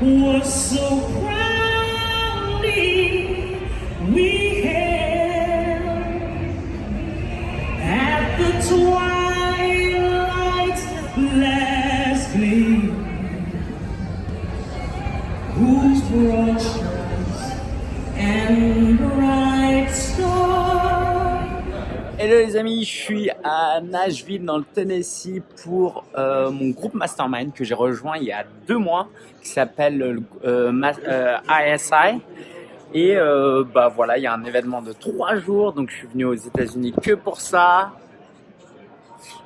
was so proudly we les amis, je suis à Nashville dans le Tennessee pour euh, mon groupe Mastermind que j'ai rejoint il y a deux mois qui s'appelle euh, Ma- euh, ISI. Et euh, bah voilà, il y a un événement de trois jours, donc je suis venu aux États-Unis que pour ça.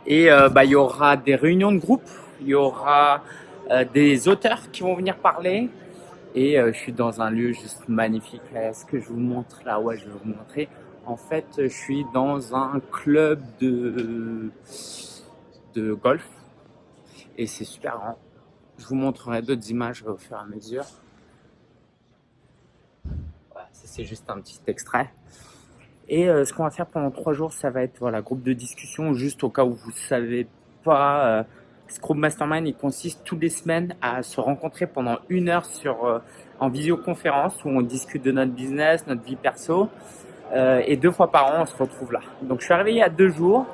Et euh, bah il y aura des réunions de groupe, il y aura euh, des auteurs qui vont venir parler. Et euh, je suis dans un lieu juste magnifique. Est-ce que je vous montre? Là Ouais, je vais vous montrer. En fait, je suis dans un club de, de golf et c'est super grand. Je vous montrerai d'autres images au fur et à mesure. Voilà, c'est juste un petit extrait. Et euh, ce qu'on va faire pendant trois jours, ça va être voilà groupe de discussion, juste au cas où vous savez pas. euh, ce groupe mastermind, il consiste toutes les semaines à se rencontrer pendant une heure sur euh, en visioconférence où on discute de notre business, notre vie perso. Euh, et deux fois par an, on se retrouve là. Donc je suis arrivé il y a deux jours.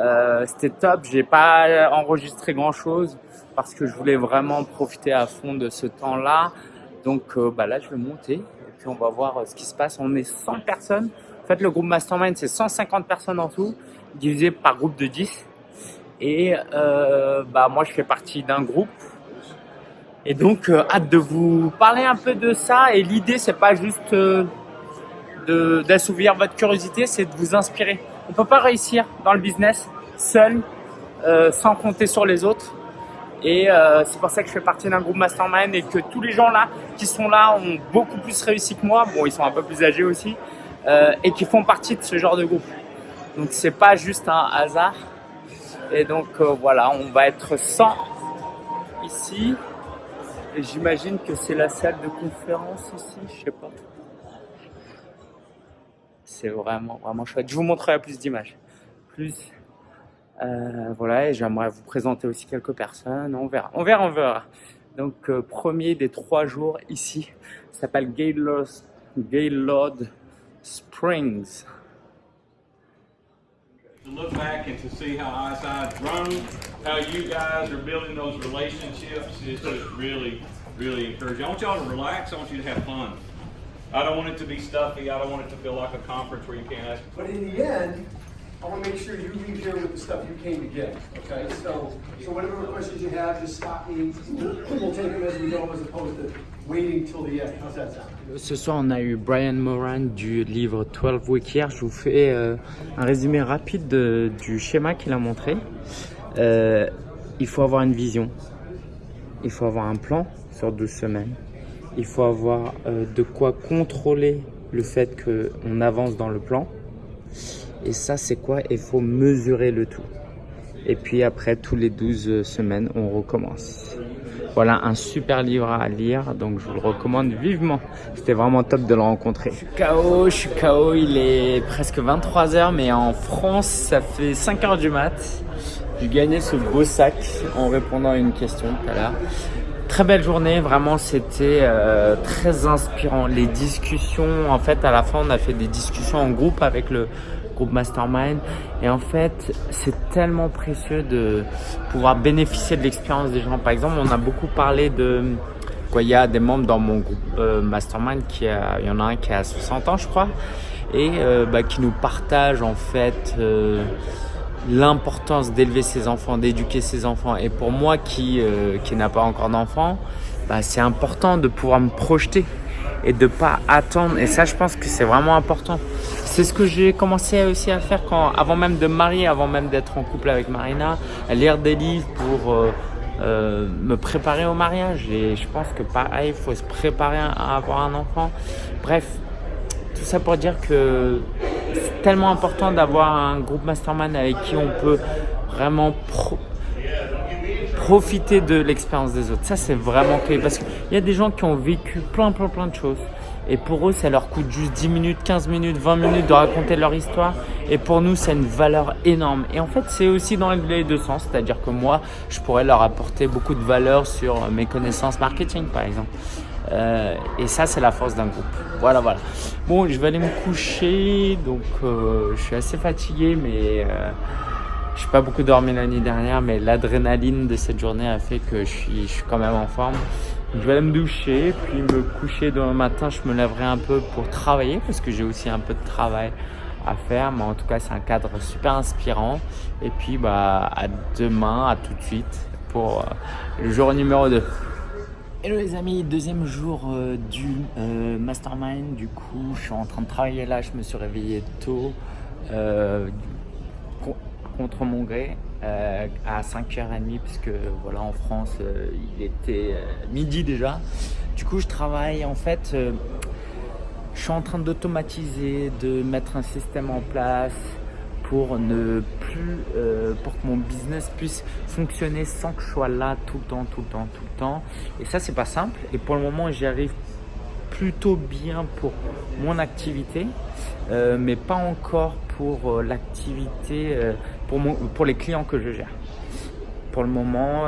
Euh, C'était top. J'ai pas enregistré grand chose parce que je voulais vraiment profiter à fond de ce temps-là. Donc euh, bah là, je vais monter et puis on va voir ce qui se passe. On est 100 personnes. En fait, le groupe Mastermind, c'est 150 personnes en tout, divisé par groupe de 10. Et bah moi, je fais partie d'un groupe. Et donc, hâte de vous parler un peu de ça. Et l'idée, c'est pas juste d'assouvir votre curiosité, c'est de vous inspirer. On peut pas réussir dans le business seul, euh, sans compter sur les autres. Et euh, c'est pour ça que je fais partie d'un groupe mastermind et que tous les gens là qui sont là ont beaucoup plus réussi que moi. Bon, ils sont un peu plus âgés aussi euh, et qui font partie de ce genre de groupe. Donc c'est pas juste un hasard. Et donc voilà, on va être 100 ici. Et j'imagine que c'est la salle de conférence ici, je sais pas. C'est vraiment, vraiment chouette. Je vous montrerai plus d'images. Plus. Euh, voilà, et j'aimerais vous présenter aussi quelques personnes. On verra, on verra, on verra. Donc, euh, premier des trois jours ici, s'appelle Gaylord, Gaylord Springs. to look back and to see how ISI's grown, how you guys are building those relationships is just really, really encouraging. I want y'all to relax. I want you to have fun. I don't want it to be stuffy. I don't want it to feel like a conference where you can't ask. But in the end, I want to make sure you leave here with the stuff you came to get. Okay, so so whatever questions you have, just stop me. We'll take them as we go, as opposed to waiting till the end. How's that sound? Ce soir, on a eu Brian Moran du livre 12 Week Year. Je vous fais euh, un résumé rapide de- du schéma qu'il a montré. Euh, il faut avoir une vision. Il faut avoir un plan sur 12 semaines. Il faut avoir euh, de quoi contrôler le fait qu'on avance dans le plan. Et ça, c'est quoi? Il faut mesurer le tout. Et puis après, tous les 12 semaines, on recommence. Voilà un super livre à lire, donc je vous le recommande vivement. C'était vraiment top de le rencontrer. Je suis KO, je suis KO, il est presque 23h, mais en France, ça fait 5h du mat. J'ai gagné ce beau sac en répondant à une question tout à l'heure. Très belle journée, vraiment c'était euh, très inspirant. Les discussions, en fait à la fin on a fait des discussions en groupe avec le groupe Mastermind et en fait c'est tellement précieux de pouvoir bénéficier de l'expérience des gens. Par exemple on a beaucoup parlé de quoi il y a des membres dans mon groupe euh, Mastermind qui a, il y en a un qui a 60 ans je crois et euh, bah, qui nous partage en fait l'importance d'élever ses enfants, d'éduquer ses enfants. Et pour moi qui, euh, qui n'a pas encore d'enfants, bah, c'est important de pouvoir me projeter et de pas attendre. Et ça, je pense que c'est vraiment important. C'est ce que j'ai commencé aussi à faire quand, avant même de marier, avant même d'être en couple avec Marina, à lire des livres pour euh, euh, me préparer au mariage. Et je pense que pareil, il faut se préparer à avoir un enfant. Bref, tout ça pour dire que tellement important d'avoir un groupe mastermind avec qui on peut vraiment pro- profiter de l'expérience des autres. Ça, c'est vraiment clé parce qu'il y a des gens qui ont vécu plein, plein, plein de choses Et pour eux, ça leur coûte juste 10 minutes, 15 minutes, 20 minutes de raconter leur histoire. Et pour nous, c'est une valeur énorme. Et en fait, c'est aussi dans les deux sens. C'est-à-dire que moi, je pourrais leur apporter beaucoup de valeur sur mes connaissances marketing, par exemple. Euh, et ça, c'est la force d'un groupe. Voilà, voilà. Bon, je vais aller me coucher. Donc, euh, je suis assez fatigué, mais euh, je n'ai pas beaucoup dormi l'année dernière. Mais l'adrénaline de cette journée a fait que je suis, je suis quand même en forme. Je vais aller me doucher, puis me coucher demain matin. Je me lèverai un peu pour travailler parce que j'ai aussi un peu de travail à faire. Mais en tout cas, c'est un cadre super inspirant. Et puis, bah, à demain, à tout de suite pour le jour numéro 2. Hello les amis, deuxième jour euh, du euh, mastermind. Du coup, je suis en train de travailler là. Je me suis réveillé tôt euh, contre mon gré à 5h30 puisque voilà en France il était midi déjà. Du coup, je travaille en fait. je suis en train d'automatiser, de mettre un système en place pour ne plus, euh, pour que mon business puisse fonctionner sans que je sois là tout le temps, tout le temps, tout le temps. Et ça, c'est pas simple. Et pour le moment, j'y arrive plutôt bien pour mon activité, euh, mais pas encore pour euh, l'activité, pour, pour les clients que je gère. Pour le moment,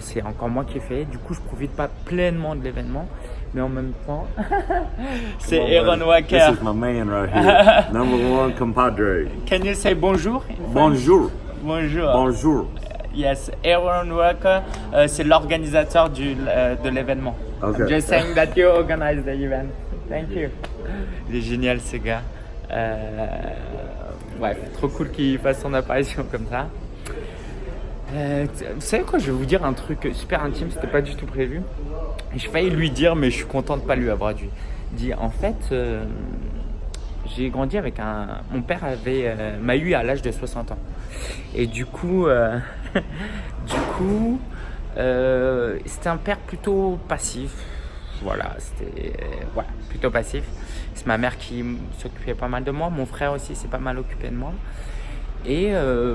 c'est encore moi qui ai fait. Du coup, je profite pas pleinement de l'événement, mais en même temps, c'est Aaron Walker. This is my man right here. Number one compadre. Can you say bonjour? Bonjour. Bonjour. Bonjour. Yes, Aaron Walker, uh, c'est l'organisateur du uh, de l'événement. Okay. I'm just saying that you organize the event. Thank you. Il est génial ce gars. Euh, ouais, trop cool qu'il fasse son apparition comme ça. Euh, vous savez quoi, je vais vous dire un truc super intime, c'était pas du tout prévu. Je failli lui dire, mais je suis content de pas lui avoir dit. en fait, euh, j'ai grandi avec un. Mon père avait euh, m'a eu à l'âge de 60 ans. Et du coup, du coup, c'était un père plutôt passif. Voilà, c'était plutôt passif. C'est ma mère qui s'occupait pas mal de moi. Mon frère aussi s'est pas mal occupé de moi. Et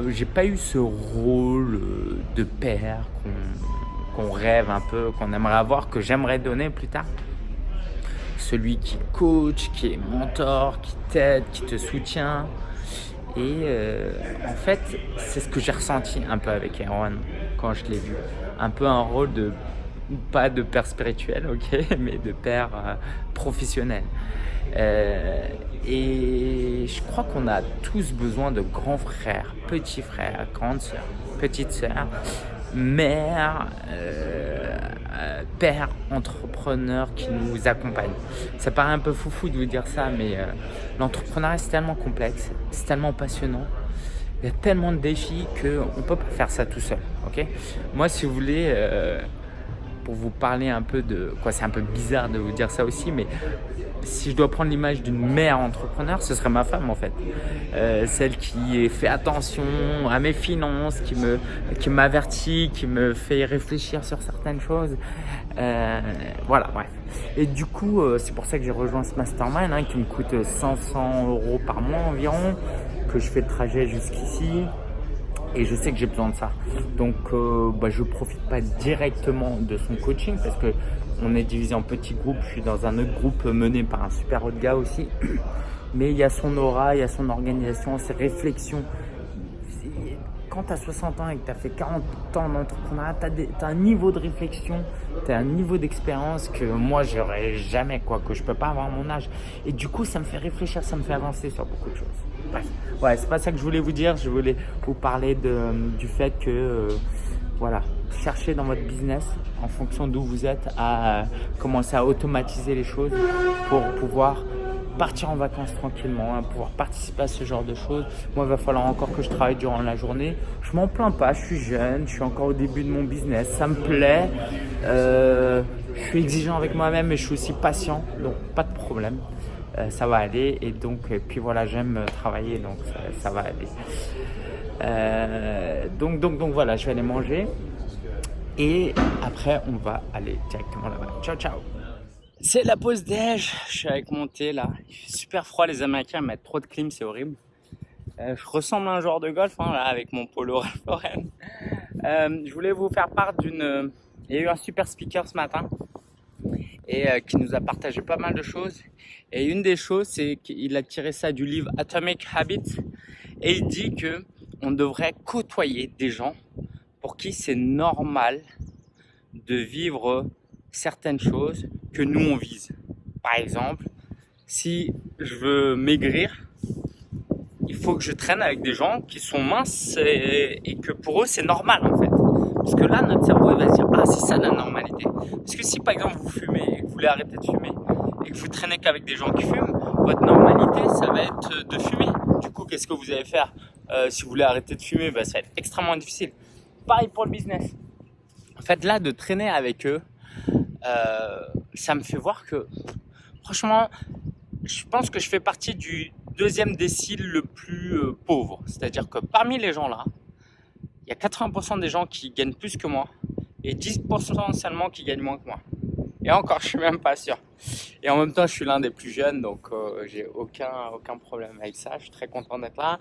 j'ai pas eu ce rôle de père qu'on rêve un peu, qu'on aimerait avoir, que j'aimerais donner plus tard. Celui qui coach, qui est mentor, qui t'aide, qui te soutient. Et euh, en fait, c'est ce que j'ai ressenti un peu avec Erwan quand je l'ai vu. Un peu un rôle de, pas de père spirituel, ok, mais de père euh, professionnel. Euh, et je crois qu'on a tous besoin de grands frères, petits frères, grandes sœurs, petites sœurs, mère, euh, euh, père entrepreneur qui nous accompagne. Ça paraît un peu foufou de vous dire ça, mais euh, l'entrepreneuriat c'est tellement complexe, c'est tellement passionnant. Il y a tellement de défis qu'on ne peut pas faire ça tout seul. ok? Moi, si vous voulez, pour vous parler un peu de... quoi C'est un peu bizarre de vous dire ça aussi, mais si je dois prendre l'image d'une mère entrepreneur, ce serait ma femme en fait. Euh, celle qui fait attention à mes finances, qui me qui m'avertit, qui me fait réfléchir sur certaines choses. Euh, voilà, bref. Et du coup, euh, c'est pour ça que j'ai rejoint ce mastermind hein, qui me coûte 500 euros par mois environ, que je fais le trajet jusqu'ici et je sais que j'ai besoin de ça. Donc, euh, bah, je profite pas directement de son coaching parce que on est divisé en petits groupes. Je suis dans un autre groupe mené par un super autre gars aussi. Mais il y a son aura, il y a son organisation, ses réflexions. Quand tu as 60 ans et que tu as fait 40 ans d'entrepreneuriat, tu as, un niveau de réflexion, tu as un niveau d'expérience que moi, j'aurais jamais, quoi, que je peux pas avoir à mon âge. Et du coup, ça me fait réfléchir, ça me fait avancer sur beaucoup de choses. Bref, ouais, c'est pas ça que je voulais vous dire. Je voulais vous parler de, du fait que, euh, voilà, cherchez dans votre business, en fonction d'où vous êtes, à commencer à automatiser les choses pour pouvoir partir en vacances tranquillement, hein, pouvoir participer à ce genre de choses. Moi, il va falloir encore que je travaille durant la journée. Je m'en plains pas, je suis jeune, je suis encore au début de mon business, ça me plaît. Euh, je suis exigeant avec moi-même et je suis aussi patient, donc pas de problème. Euh, ça va aller et donc et puis voilà j'aime travailler donc ça, va aller euh, donc donc donc voilà je vais aller manger et après, on va aller directement là-bas. Ciao, ciao C'est la pause déj. Je suis avec mon thé là. Il fait super froid. Les Américains mettent trop de clim, c'est horrible. Euh, je ressemble à un joueur de golf hein, là, avec mon polo Ralph Lauren. Je voulais vous faire part d'une... Il y a eu un super speaker ce matin. Et euh, qui nous a partagé pas mal de choses. Et une des choses, c'est qu'il a tiré ça du livre Atomic Habits et il dit que on devrait côtoyer des gens pour qui c'est normal de vivre certaines choses que nous on vise. Par exemple, si je veux maigrir, il faut que je traîne avec des gens qui sont minces et, et que pour eux c'est normal en fait. Parce que là, notre cerveau va se dire ah c'est ça la normalité. Parce que si par exemple vous fumez et que vous voulez arrêter de fumer et que vous traînez qu'avec des gens qui fument, votre normalité ça va être de fumer. Du coup, qu'est-ce que vous allez faire euh, si vous voulez arrêter de fumer? Bah, Ça va être extrêmement difficile. Pareil pour le business. En fait, là, de traîner avec eux, euh, ça me fait voir que, franchement, je pense que je fais partie du deuxième décile le plus euh, pauvre. C'est-à-dire que parmi les gens là, il y a 80% des gens qui gagnent plus que moi et 10% seulement qui gagnent moins que moi. Et encore, je suis même pas sûr. Et en même temps, je suis l'un des plus jeunes, donc euh, j'ai aucun, aucun problème avec ça. Je suis très content d'être là.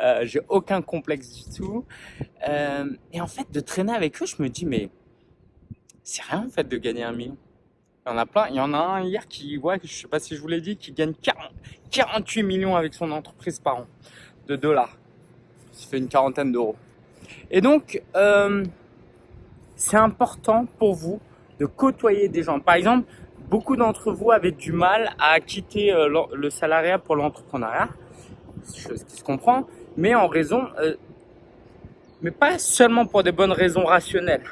Euh, j'ai aucun complexe du tout. Euh, et en fait, de traîner avec eux, je me dis, mais c'est rien en fait de gagner un million. Il y en a plein. Il y en a un hier qui, ouais, je sais pas si je vous l'ai dit, qui gagne 40, 48 millions avec son entreprise par an de dollars. Ça fait une quarantaine d'euros. Et donc, euh, c'est important pour vous de côtoyer des gens. Par exemple, beaucoup d'entre vous avaient du mal à quitter euh, le salariat pour l'entrepreneuriat, chose qui se comprend, mais en raison, euh, mais pas seulement pour des bonnes raisons rationnelles,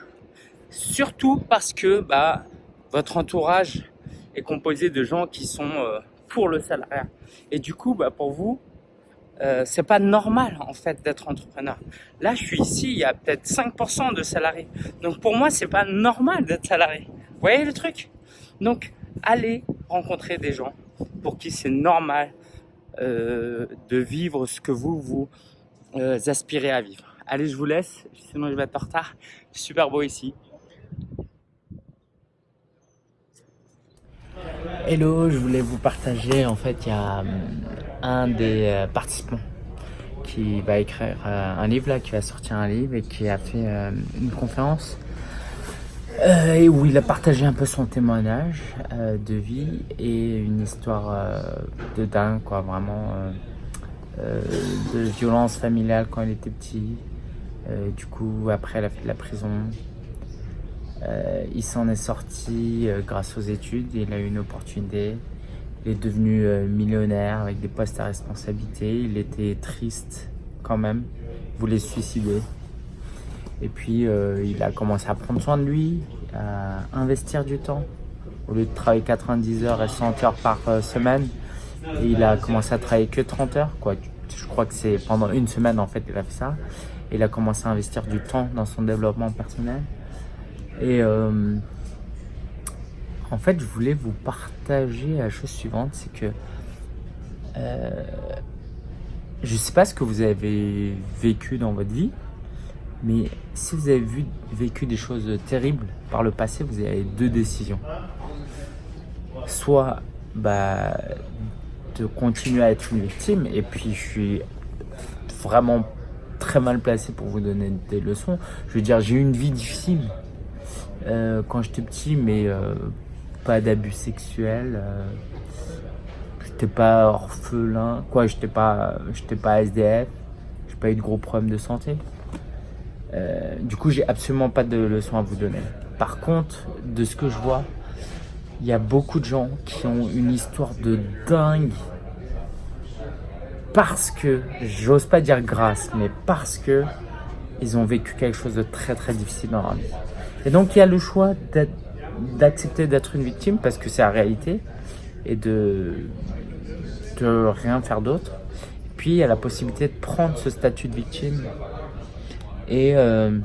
surtout parce que bah, votre entourage est composé de gens qui sont pour le salariat. Et du coup, bah, pour vous, euh, c'est pas normal en fait d'être entrepreneur. Là, je suis ici, il y a peut-être 5% de salariés. Donc pour moi, c'est pas normal d'être salarié. Vous voyez le truc? Donc, allez rencontrer des gens pour qui c'est normal euh, de vivre ce que vous vous euh, aspirez à vivre. Allez, je vous laisse, sinon je vais être en retard. Super beau ici. Hello, je voulais vous partager, en fait, il y a hum, un des euh, participants qui va écrire euh, un livre, là, qui va sortir un livre et qui a fait euh, une conférence et où il a partagé un peu son témoignage de vie et une histoire de dingue, quoi, vraiment, de violence familiale quand il était petit. du coup, après, il a fait de la prison, euh, il s'en est sorti euh, grâce aux études, il a eu une opportunité, il est devenu euh, millionnaire avec des postes à responsabilité, il était triste quand même, il voulait se suicider. Et puis il a commencé à prendre soin de lui, à investir du temps. Au lieu de travailler 90 heures et 100 heures par semaine, il a commencé à travailler que 30 heures. Je crois que c'est pendant une semaine en fait il a fait ça. Il a commencé à investir du temps dans son développement personnel. Et euh, en fait, je voulais vous partager la chose suivante, c'est que euh, je ne sais pas ce que vous avez vécu dans votre vie, mais si vous avez vécu des choses terribles par le passé, vous avez deux décisions. Soit bah, de continuer à être une victime, et puis je suis vraiment très mal placé pour vous donner des leçons. Je veux dire, j'ai eu une vie difficile, euh, quand j'étais petit, mais euh, pas d'abus sexuels. Euh, j'étais pas orphelin, quoi, j'étais pas, j'étais pas SDF, j'ai pas eu de gros problèmes de santé. du coup, j'ai absolument pas de leçons à vous donner. Par contre, de ce que je vois, il y a beaucoup de gens qui ont une histoire de dingue parce que, j'ose pas dire grâce, mais parce que ils ont vécu quelque chose de très très difficile dans leur vie. Et donc il y a le choix d'accepter d'être une victime parce que c'est la réalité et de, rien faire d'autre. Puis il y a la possibilité de prendre ce statut de victime et euh,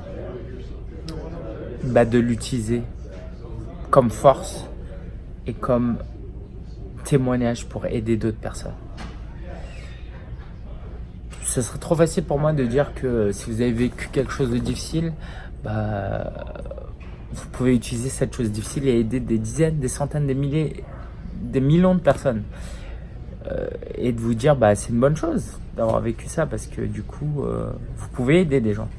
bah, de l'utiliser comme force et comme témoignage pour aider d'autres personnes. Ce serait trop facile pour moi de dire que si vous avez vécu quelque chose de difficile, bah, vous pouvez utiliser cette chose difficile et aider des dizaines, des centaines, des milliers, des millions de personnes. Euh, et de vous dire, bah, c'est une bonne chose d'avoir vécu ça parce que du coup, euh, vous pouvez aider des gens.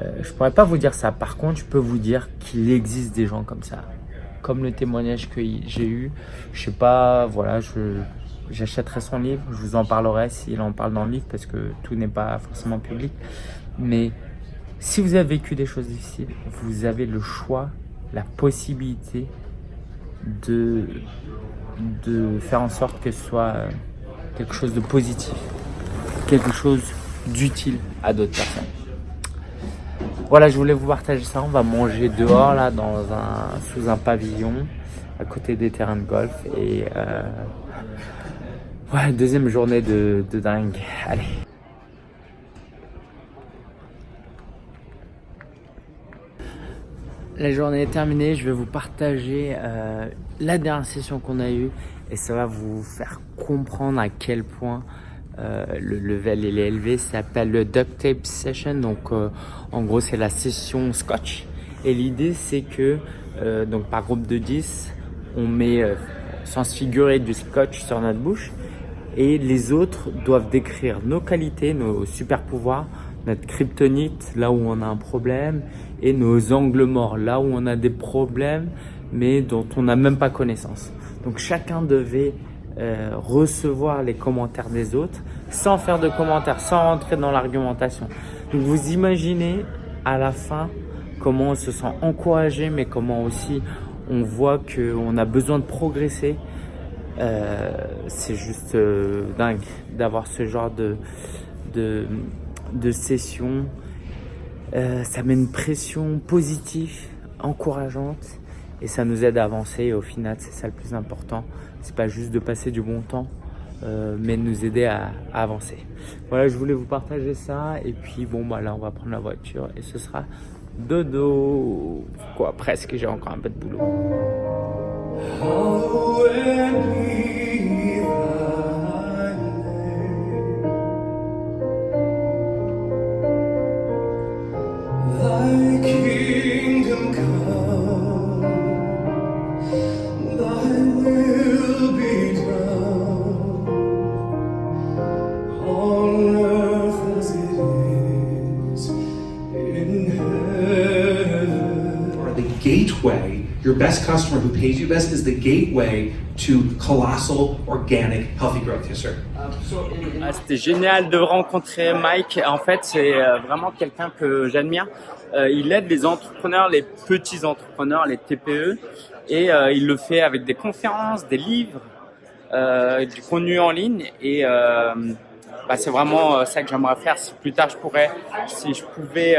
Euh, je pourrais pas vous dire ça. Par contre, je peux vous dire qu'il existe des gens comme ça. comme le témoignage que j'ai eu. Je sais pas, voilà, je j'achèterai son livre, je vous en parlerai s'il en parle dans le livre parce que tout n'est pas forcément public. Mais si vous avez vécu des choses difficiles, vous avez le choix, la possibilité de, de faire en sorte que ce soit quelque chose de positif, quelque chose d'utile à d'autres personnes. Voilà, je voulais vous partager ça. On va manger dehors, là, dans un, sous un pavillon, à côté des terrains de golf. Et euh, ouais, deuxième journée de, de dingue. Allez. La journée est terminée, je vais vous partager euh, la dernière session qu'on a eue et ça va vous faire comprendre à quel point euh, le level est élevé. Ça s'appelle le duct tape session, donc euh, en gros c'est la session scotch. Et l'idée c'est que donc par groupe de 10, on met sans figurer du scotch sur notre bouche et les autres doivent décrire nos qualités, nos super pouvoirs, notre kryptonite, là où on a un problème, et nos angles morts, là où on a des problèmes, mais dont on n'a même pas connaissance. Donc chacun devait euh, recevoir les commentaires des autres sans faire de commentaires, sans rentrer dans l'argumentation. Donc vous imaginez à la fin comment on se sent encouragé, mais comment aussi on voit qu'on a besoin de progresser. Euh, c'est juste euh, dingue d'avoir ce genre de, de, de session. Euh, ça met une pression positive, encourageante et ça nous aide à avancer. Et au final, c'est ça le plus important. C'est pas juste de passer du bon temps, euh, mais de nous aider à, à, avancer. Voilà, je voulais vous partager ça. Et puis bon, bah là, on va prendre la voiture et ce sera dodo. Quoi, presque. J'ai encore un peu de boulot. Your best customer who pays you best is the gateway to colossal, organic, healthy growth. Yes, sir. C'était génial de rencontrer Mike. En fait, c'est euh, vraiment quelqu'un que j'admire. Euh, il aide les entrepreneurs, les petits entrepreneurs, les TPE, et euh, il le fait avec des conférences, des livres, du contenu en ligne. Et bah, c'est vraiment ça que j'aimerais faire. Si plus tard je pourrais, si je pouvais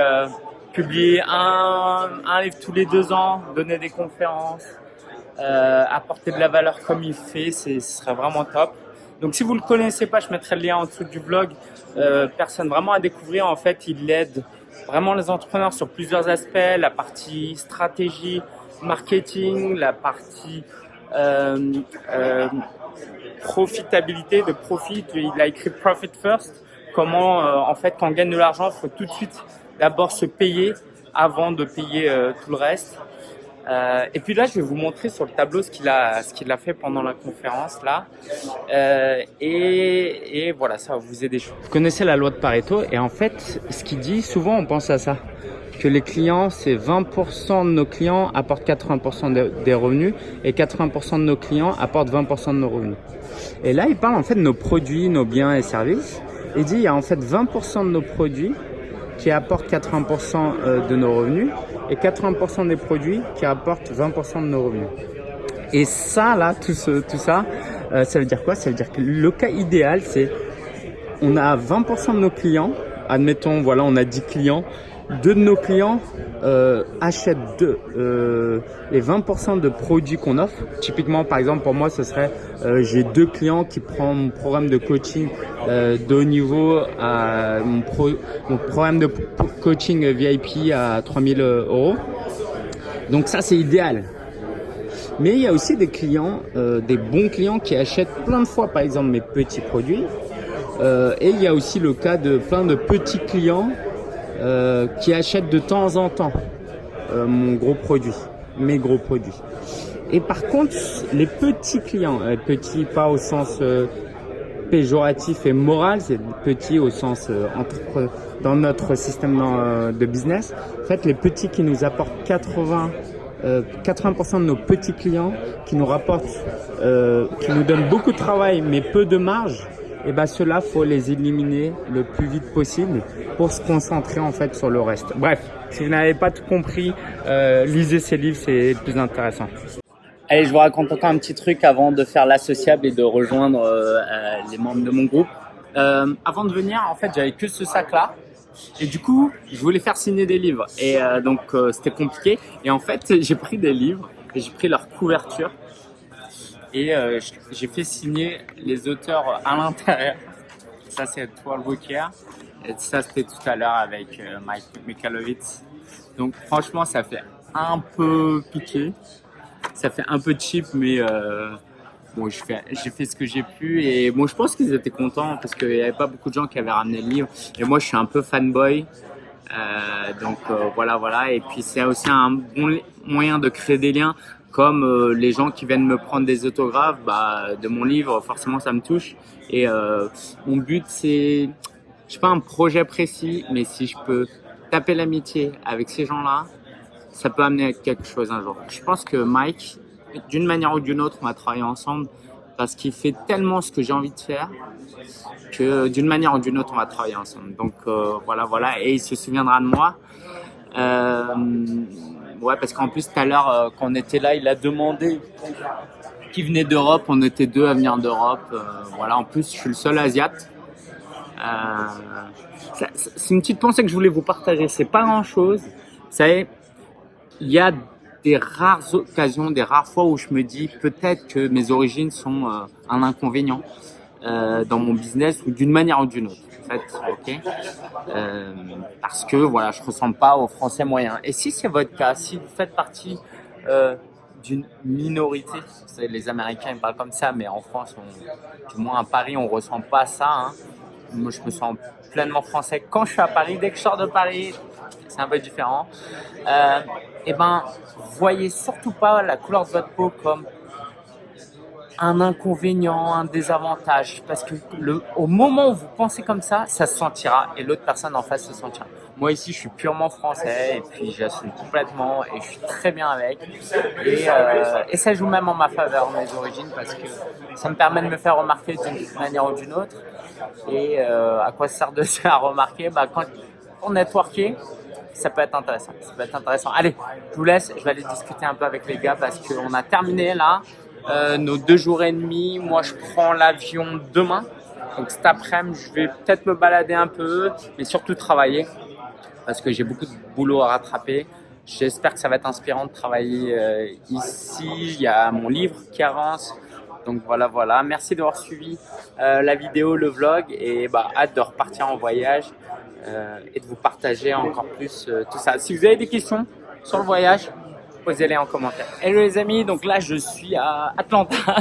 publier un, un livre tous les deux ans, donner des conférences, euh, apporter de la valeur comme il fait, ce serait vraiment top. Donc si vous le connaissez pas, je mettrai le lien en dessous du blog. Euh, personne vraiment à découvrir. En fait, il aide vraiment les entrepreneurs sur plusieurs aspects, la partie stratégie, marketing, la partie euh, profitabilité, de profit. Il a écrit Profit First. Comment, en fait, quand on gagne de l'argent, il faut tout de suite d'abord se payer avant de payer euh, tout le reste. Euh, et puis là, je vais vous montrer sur le tableau ce qu'il a, ce qu'il a fait pendant la conférence là. Euh, et, et voilà, ça va vous aider. Vous connaissez la loi de Pareto et en fait, ce qu'il dit, souvent on pense à ça, que les clients, c'est 20% de nos clients apportent 80% de- des revenus et 80% de nos clients apportent 20% de nos revenus. Et là, il parle en fait de nos produits, nos biens et services. Il dit il y a en fait 20% de nos produits qui apportent 80% euh, de nos revenus et 80% des produits qui apportent 20% de nos revenus. Et ça, là, tout, ce, tout ça, euh, ça veut dire quoi? Ça veut dire que le cas idéal, c'est on a 20% de nos clients, admettons, voilà, on a 10 clients, deux de nos clients euh, achètent deux, euh, les 20% de produits qu'on offre. Typiquement, par exemple, pour moi, ce serait, euh, j'ai deux clients qui prennent mon programme de coaching euh, de haut niveau, à mon, pro, mon programme de coaching VIP à 3000 euros. Donc ça, c'est idéal. Mais il y a aussi des clients, euh, des bons clients qui achètent plein de fois, par exemple, mes petits produits. Euh, et il y a aussi le cas de plein de petits clients euh, qui achètent de temps en temps euh, mon gros produit, mes gros produits. Et par contre, les petits clients, euh, petits pas au sens euh, péjoratif et moral, c'est petits au sens euh, entrepre- dans notre système de business. En fait, les petits qui nous apportent 80 euh, 80% de nos petits clients qui nous rapportent, euh, qui nous donnent beaucoup de travail mais peu de marge, et ben ceux-là, faut les éliminer le plus vite possible pour se concentrer en fait sur le reste. Bref, si vous n'avez pas tout compris, euh, lisez ces livres, c'est plus intéressant. Allez, je vous raconte encore un petit truc avant de faire l'associable et de rejoindre euh, euh, les membres de mon groupe. Avant de venir, en fait, j'avais que ce sac-là. Et du coup, je voulais faire signer des livres. Et donc, c'était compliqué. Et en fait, j'ai pris des livres et j'ai pris leur couverture. Et euh, j'ai fait signer les auteurs à l'intérieur. Ça, c'est 12 Walker. Et ça, c'était tout à l'heure avec euh, Mike Mikalovitz. Donc, franchement, ça fait un peu piqué. Ça fait un peu cheap, mais euh, bon, j'ai fait ce que j'ai pu. Et bon, je pense qu'ils étaient contents parce qu'il n'y avait pas beaucoup de gens qui avaient ramené le livre. Et moi, je suis un peu fanboy. Donc voilà, voilà. Et puis c'est aussi un bon moyen de créer des liens, comme euh, les gens qui viennent me prendre des autographes bah, de mon livre. Forcément, ça me touche. Et euh, mon but, c'est, je sais pas un projet précis, mais si je peux taper l'amitié avec ces gens-là, ça peut amener à quelque chose un jour. Je pense que Mike, d'une manière ou d'une autre, on va travailler ensemble parce qu'il fait tellement ce que j'ai envie de faire que d'une manière ou d'une autre, on va travailler ensemble. Donc euh, voilà, voilà, et il se souviendra de moi. Euh, ouais, parce qu'en plus tout à l'heure, euh, quand on était là, il a demandé qui venait d'Europe. On était deux à venir d'Europe. Euh, voilà, en plus, je suis le seul asiate. Euh, c'est une petite pensée que je voulais vous partager. C'est pas grand chose. Vous savez, il y a des rares occasions, des rares fois où je me dis peut-être que mes origines sont un inconvénient euh, dans mon business ou d'une manière ou d'une autre. En fait, ok. Euh, parce que voilà, je ressemble pas aux Français moyens. Et si c'est votre cas, si vous faites partie euh, d'une minorité, les Américains ils parlent comme ça, mais en France, on, du moins à Paris, on ressent pas ça. hein. Moi, je me sens pleinement français quand je suis à Paris. Dès que je sors de Paris, c'est un peu différent. Euh, et ben, voyez surtout pas la couleur de votre peau comme un inconvénient, un désavantage, parce que au moment où vous pensez comme ça, ça se sentira et l'autre personne en face se sentira. Moi ici, je suis purement français et puis j'assume complètement et je suis très bien avec. Et, euh, ça joue même en ma faveur, mes origines, parce que ça me permet de me faire remarquer d'une manière ou d'une autre. Et euh, à quoi ça sert de se faire remarquer? Bah, Quand on networker, ça peut être intéressant. Ça peut être intéressant. Allez, je vous laisse. Je vais aller discuter un peu avec les gars parce qu'on a terminé là euh, nos deux jours et demi. Moi, je prends l'avion demain. Donc cet après-midi, je vais peut-être me balader un peu, mais surtout travailler parce que j'ai beaucoup de boulot à rattraper. J'espère que ça va être inspirant de travailler euh, ici. Il y a mon livre qui avance. Donc voilà, voilà. Merci d'avoir suivi euh, la vidéo, le vlog et bah, hâte de repartir en voyage euh, et de vous partager encore plus tout ça. Si vous avez des questions sur le voyage, posez-les en commentaire. Hello les amis, donc là je suis à Atlanta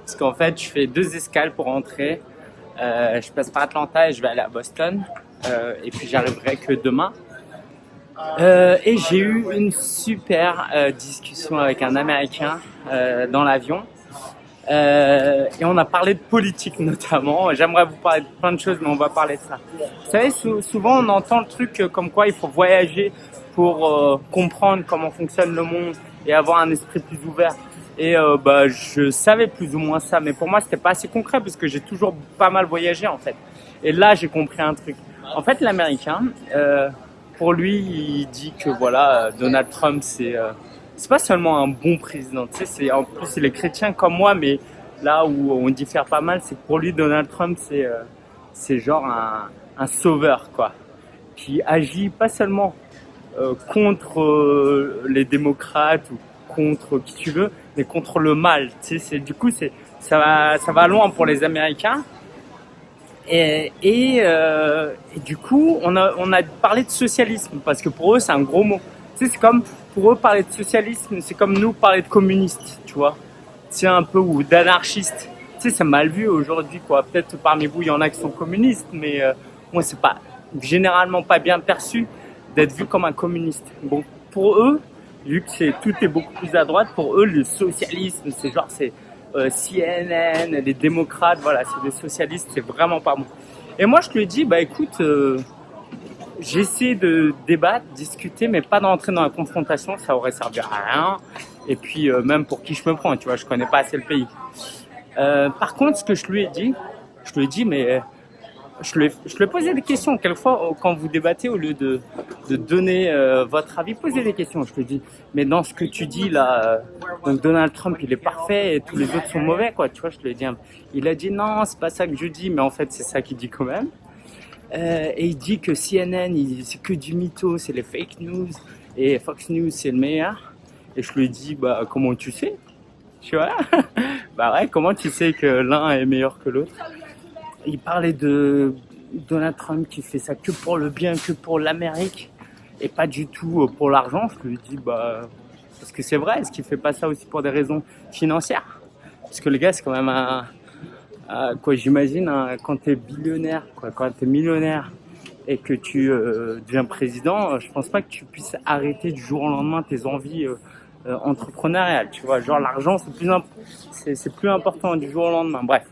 parce qu'en fait je fais deux escales pour rentrer. Euh, je passe par Atlanta et je vais aller à Boston Euh, et puis j'arriverai que demain. Euh, et j'ai eu une super discussion avec un Américain dans l'avion. Et on a parlé de politique notamment. J'aimerais vous parler de plein de choses, mais on va parler de ça. Vous savez, sou- souvent on entend le truc comme quoi il faut voyager pour euh, comprendre comment fonctionne le monde et avoir un esprit plus ouvert. Et euh, bah, je savais plus ou moins ça, mais pour moi c'était pas assez concret parce que j'ai toujours pas mal voyagé en fait. Et là j'ai compris un truc. En fait, l'Américain, euh, pour lui, il dit que voilà, Donald Trump c'est c'est pas seulement un bon président, tu sais, en plus il est chrétien comme moi, mais là où on diffère pas mal, c'est que pour lui Donald Trump c'est c'est genre un, un sauveur quoi, qui agit pas seulement contre euh, les démocrates ou contre qui tu veux, mais contre le mal. Tu sais, du coup c'est ça va ça va loin pour les Américains. Et, euh, du coup, on a, on a parlé de socialisme parce que pour eux, c'est un gros mot. Tu sais, c'est comme pour eux parler de socialisme, c'est comme nous parler de communiste, tu vois. C'est un peu ou d'anarchiste. Tu sais, c'est mal vu aujourd'hui, quoi. Peut-être parmi vous, il y en a qui sont communistes, mais euh, moi, c'est pas généralement pas bien perçu d'être vu comme un communiste. Bon, pour eux, vu que tout est beaucoup plus à droite, pour eux, le socialisme, c'est genre c'est euh, CNN, les démocrates, voilà, c'est des socialistes, c'est vraiment pas bon. Et moi, je lui ai dit, bah écoute, euh, j'essaie de débattre, discuter, mais pas d'entrer dans la confrontation, ça aurait servi à rien. Et puis euh, même pour qui je me prends, tu vois, je connais pas assez le pays. Par contre, ce que je lui ai dit, je lui ai dit, mais je lui je lui ai posé des questions. Quelquefois, quand vous débattez, au lieu de, de donner euh, votre avis, posez des questions. Je lui dit, mais dans ce que tu dis là, euh, Donald Trump, il est parfait et tous les autres sont mauvais, quoi. Tu vois, je lui ai il a dit non, c'est pas ça que je dis, mais en fait, c'est ça qu'il dit quand même. Euh, et il dit que CNN, c'est que du mytho, c'est les fake news, et Fox News, c'est le meilleur. Et je lui dit, bah, comment tu sais? Tu vois? Bah ouais, comment tu sais que l'un est meilleur que l'autre? Il parlait de Donald Trump qui fait ça que pour le bien, que pour l'Amérique, et pas du tout pour l'argent. Je lui dit, bah, parce que c'est vrai, est-ce qu'il fait pas ça aussi pour des raisons financières? Parce que le gars, c'est quand même un euh, quoi j'imagine quand tu es billionnaire, quoi, quand tu es millionnaire et que tu euh, deviens président, euh, je pense pas que tu puisses arrêter du jour au lendemain tes envies entrepreneuriales. Tu vois, genre l'argent c'est plus c'est plus important du jour au lendemain. Bref.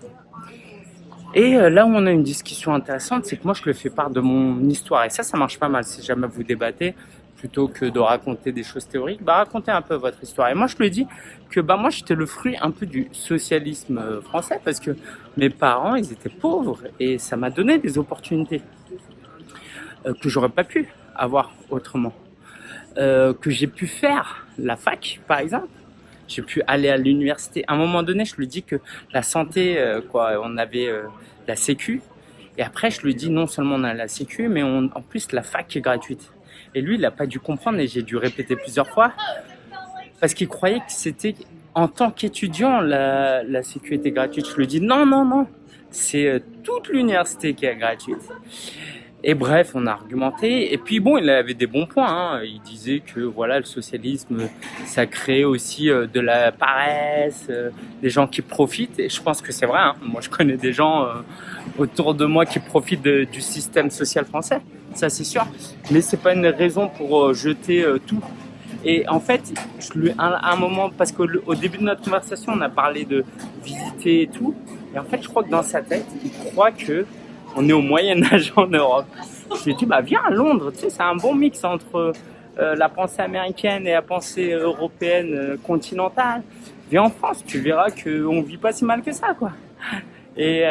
Et là où on a une discussion intéressante, c'est que moi je le fais part de mon histoire et ça, ça marche pas mal. Si jamais vous débattez, plutôt que de raconter des choses théoriques, bah racontez un peu votre histoire. Et moi je lui dis que bah moi j'étais le fruit un peu du socialisme euh, français parce que mes parents ils étaient pauvres et ça m'a donné des opportunités euh, que j'aurais pas pu avoir autrement. Euh, que j'ai pu faire la fac par exemple, j'ai pu aller à l'université. À un moment donné, je lui dis que la santé, euh, quoi, on avait euh, la sécu. Et après, je lui dis non seulement on a la sécu, mais on, en plus la fac est gratuite. Et lui, il n'a pas dû comprendre et j'ai dû répéter plusieurs fois parce qu'il croyait que c'était en tant qu'étudiant la, la sécurité gratuite. Je lui dis non, non, non, c'est euh, toute l'université qui est gratuite. Et bref, on a argumenté. Et puis bon, il avait des bons points. Hein. Il disait que voilà, le socialisme, ça crée aussi euh, de la paresse, euh, des gens qui profitent. Et je pense que c'est vrai. Hein. Moi, je connais des gens autour de moi qui profitent de, du système social français ça c'est sûr. Mais c'est pas une raison pour euh, jeter euh, tout. Et en fait, je lui, à un moment, parce qu'au début de notre conversation, on a parlé de visiter et tout. Et en fait, je crois que dans sa tête, il croit que on est au Moyen Âge en Europe. Je lui ai dit, bah viens à Londres, tu sais, c'est un bon mix entre euh, la pensée américaine et la pensée européenne continentale. Viens en France, tu verras qu'on vit pas si mal que ça, quoi. Et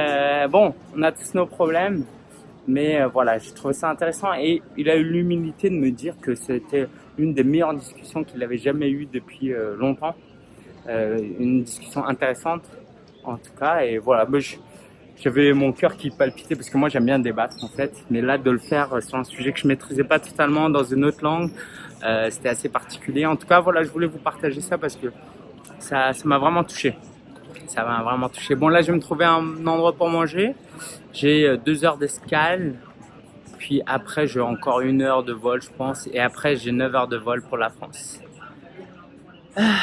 bon, on a tous nos problèmes. Mais euh, voilà, j'ai trouvé ça intéressant et il a eu l'humilité de me dire que c'était une des meilleures discussions qu'il avait jamais eues depuis euh, longtemps. Euh, une discussion intéressante en tout cas et voilà, j'avais mon cœur qui palpitait parce que moi j'aime bien débattre en fait, mais là de le faire sur un sujet que je maîtrisais pas totalement dans une autre langue, euh, c'était assez particulier. En tout cas voilà, je voulais vous partager ça parce que ça m'a vraiment touché ça m'a vraiment touché. Bon, là, je vais me trouver un endroit pour manger. J'ai euh, deux heures d'escale. Puis après, j'ai encore une heure de vol, je pense. Et après, j'ai neuf heures de vol pour la France. Ah,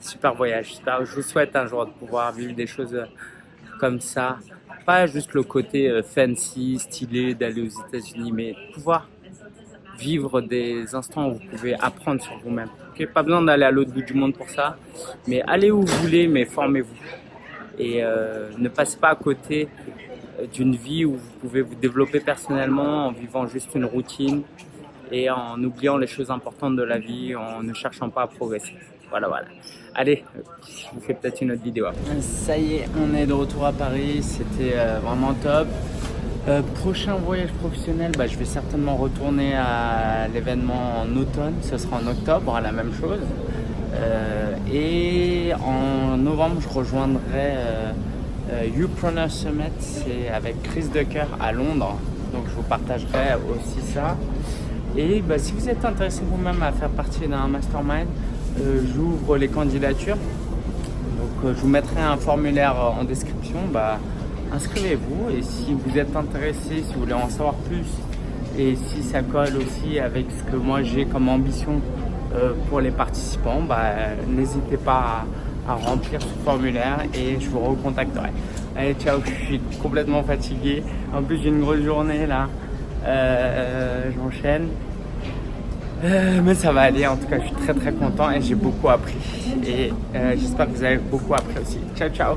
super voyage. Je vous souhaite un jour de pouvoir vivre des choses euh, comme ça. Pas juste le côté euh, fancy, stylé d'aller aux États-Unis, mais pouvoir vivre des instants où vous pouvez apprendre sur vous-même. pas besoin d'aller à l'autre bout du monde pour ça, mais allez où vous voulez, mais formez-vous. Et euh, ne passez pas à côté euh, d'une vie où vous pouvez vous développer personnellement en vivant juste une routine et en oubliant les choses importantes de la vie, en ne cherchant pas à progresser. Voilà, voilà. Allez, je vous fais peut-être une autre vidéo. Ça y est, on est de retour à Paris. C'était euh, vraiment top. Euh, prochain voyage professionnel, bah, je vais certainement retourner à l'événement en automne, ce sera en octobre, la même chose. Euh, et en novembre, je rejoindrai euh, Summit, c'est avec Chris Ducker à Londres, donc je vous partagerai aussi ça. Et bah, si vous êtes intéressé vous-même à faire partie d'un mastermind, j'ouvre les candidatures. Donc je vous mettrai un formulaire en description. Bah, inscrivez-vous et si vous êtes intéressé, si vous voulez en savoir plus et si ça colle aussi avec ce que moi j'ai comme ambition euh, pour les participants, bah, n'hésitez pas à, remplir ce formulaire et je vous recontacterai. Allez, ciao, je suis complètement fatigué. En plus, j'ai une grosse journée là. Euh, J'enchaîne. Euh, mais ça va aller, en tout cas, je suis très très content et j'ai beaucoup appris. Et euh, j'espère que vous avez beaucoup appris aussi. Ciao, ciao.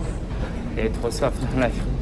Et trop soif dans la vie.